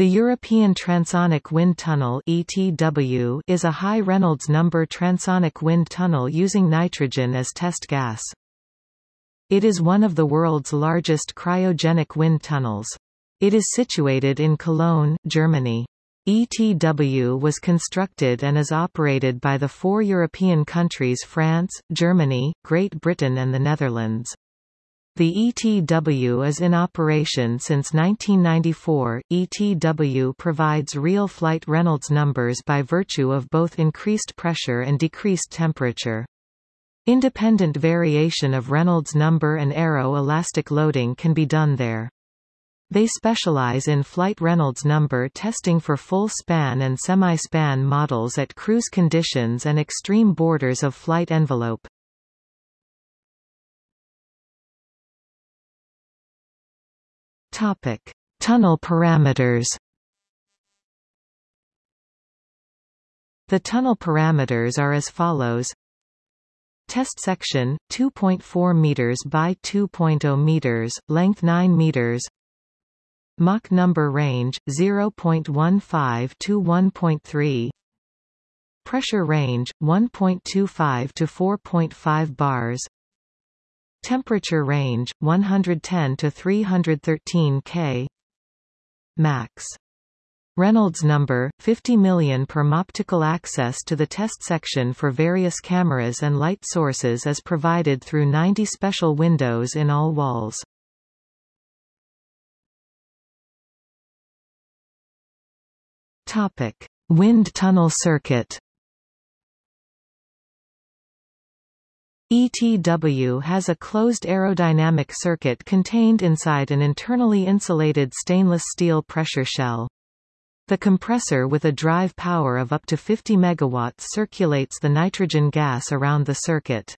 The European Transonic Wind Tunnel ETW is a high Reynolds number transonic wind tunnel using nitrogen as test gas. It is one of the world's largest cryogenic wind tunnels. It is situated in Cologne, Germany. ETW was constructed and is operated by the four European countries France, Germany, Great Britain and the Netherlands. The ETW is in operation since 1994. ETW provides real flight Reynolds numbers by virtue of both increased pressure and decreased temperature. Independent variation of Reynolds number and aero-elastic loading can be done there. They specialize in flight Reynolds number testing for full span and semi-span models at cruise conditions and extreme borders of flight envelope. Topic: Tunnel parameters. The tunnel parameters are as follows. Test section 2.4 meters by 2.0 meters, length 9 meters. Mach number range 0.15 to 1.3. Pressure range 1.25 to 4.5 bars. Temperature range 110 to 313 K. Max. Reynolds number 50 million per optical access to the test section for various cameras and light sources is provided through 90 special windows in all walls. Topic: Wind tunnel circuit. ETW has a closed aerodynamic circuit contained inside an internally insulated stainless steel pressure shell. The compressor with a drive power of up to 50 MW circulates the nitrogen gas around the circuit.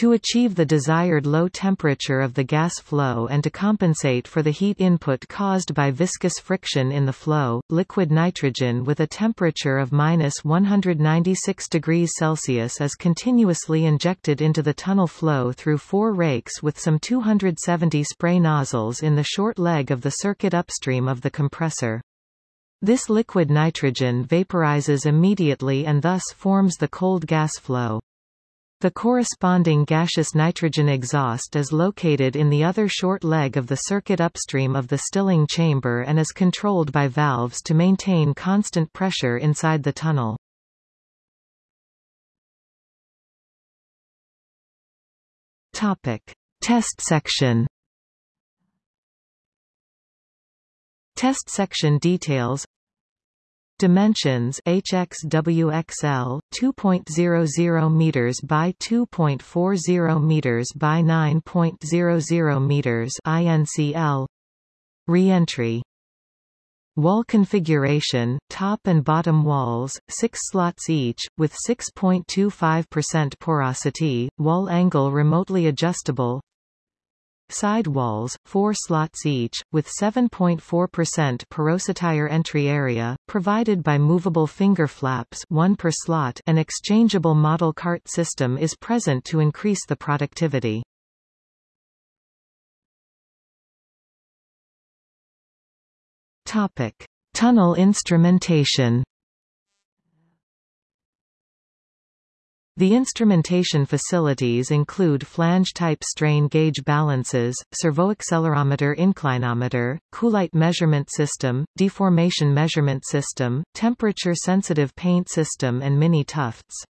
To achieve the desired low temperature of the gas flow and to compensate for the heat input caused by viscous friction in the flow, liquid nitrogen with a temperature of minus 196 degrees Celsius is continuously injected into the tunnel flow through four rakes with some 270 spray nozzles in the short leg of the circuit upstream of the compressor. This liquid nitrogen vaporizes immediately and thus forms the cold gas flow. The corresponding gaseous nitrogen exhaust is located in the other short leg of the circuit upstream of the stilling chamber and is controlled by valves to maintain constant pressure inside the tunnel. Topic. Test section Test section details Dimensions HXWXL 2.00 meters by 2.40 meters by 9.00 meters INCL Reentry. Wall configuration, top and bottom walls, 6 slots each, with 6.25% porosity, wall angle remotely adjustable Side walls, 4 slots each, with 7.4% porosity entry area, provided by movable finger flaps 1 per slot an exchangeable model cart system is present to increase the productivity. Topic. Tunnel instrumentation The instrumentation facilities include flange-type strain gauge balances, servoaccelerometer inclinometer, coolite measurement system, deformation measurement system, temperature-sensitive paint system and mini tufts.